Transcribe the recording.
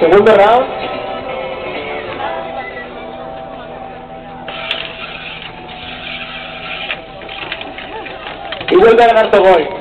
Segundo round. Y vuelve a ganar Togoy.